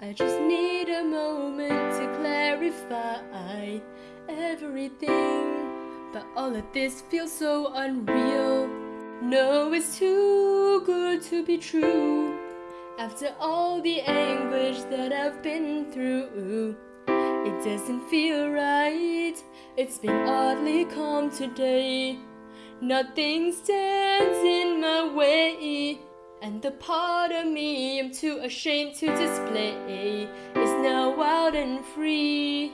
I just need a moment to clarify everything. But all of this feels so unreal. No, it's too good to be true. After all the anguish that I've been through, it doesn't feel right. It's been oddly calm today. Nothing stands in my way. And the part of me I'm too ashamed to display is now wild and free.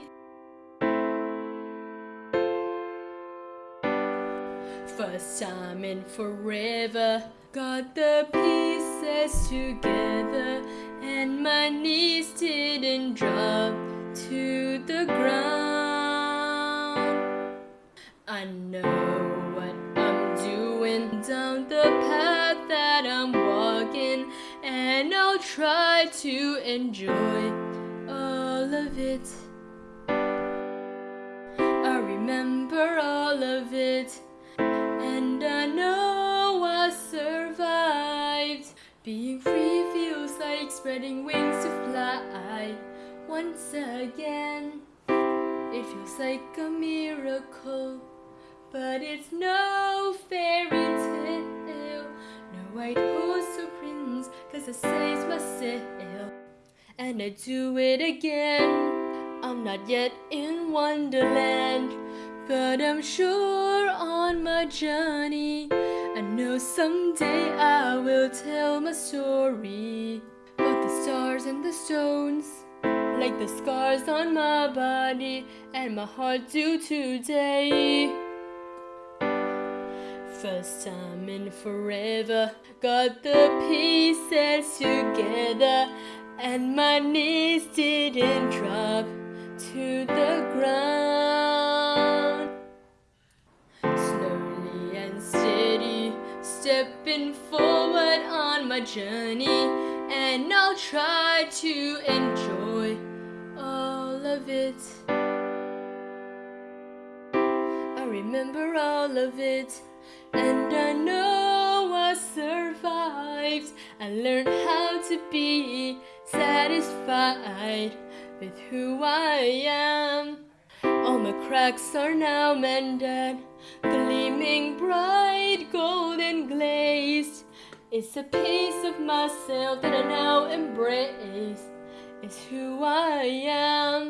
First time in forever, got the pieces together, and my knees didn't drop to the ground. I know what I'm doing down the path that I'm and I'll try to enjoy all of it. I remember all of it. And I know I survived. Being free feels like spreading wings to fly once again. It feels like a miracle, but it's no fairy tale. No white I saved my sail. And I do it again. I'm not yet in Wonderland. But I'm sure on my journey, I know someday I will tell my story But the stars and the stones, like the scars on my body and my heart do today. First time in forever, got the pieces together, and my knees didn't drop to the ground. Slowly and steady, stepping forward on my journey, and I'll try to enjoy all of it. I remember all of it, and I know I survived. I learned how to be satisfied with who I am. All my cracks are now mended, gleaming bright, golden glazed. It's a piece of myself that I now embrace. It's who I am.